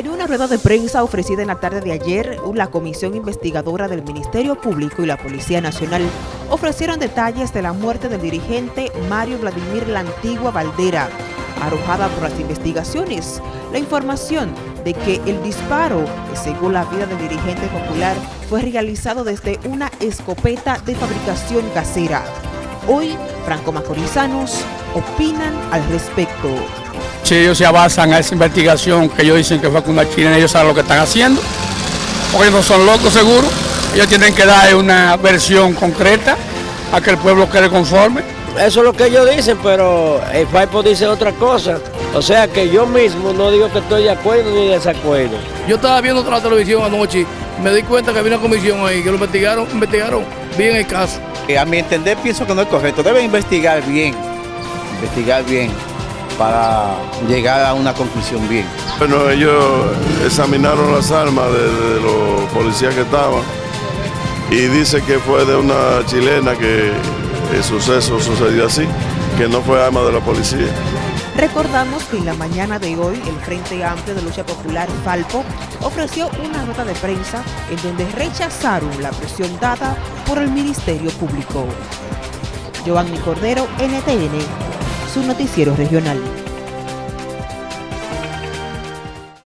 En una rueda de prensa ofrecida en la tarde de ayer, la Comisión Investigadora del Ministerio Público y la Policía Nacional ofrecieron detalles de la muerte del dirigente Mario Vladimir La Antigua Valdera, arrojada por las investigaciones. La información de que el disparo, que según la vida del dirigente popular, fue realizado desde una escopeta de fabricación casera. Hoy, franco-macorizanos opinan al respecto. Si ellos se avanzan a esa investigación que ellos dicen que fue con una chilena, ellos saben lo que están haciendo, porque no son locos seguro, ellos tienen que dar una versión concreta a que el pueblo quede conforme. Eso es lo que ellos dicen, pero el FAIPO dice otra cosa. O sea que yo mismo no digo que estoy de acuerdo ni desacuerdo. Yo estaba viendo otra televisión anoche, me di cuenta que había una comisión ahí, que lo investigaron, investigaron bien el caso. A mi entender pienso que no es correcto, deben investigar bien, investigar bien para llegar a una conclusión bien. Bueno, ellos examinaron las armas de, los policías que estaban y dice que fue de una chilena que el suceso sucedió así, que no fue arma de la policía. Recordamos que en la mañana de hoy el Frente Amplio de Lucha Popular Falpo ofreció una nota de prensa en donde rechazaron la presión dada por el Ministerio Público. Giovanni Cordero, NTN, su noticiero regional.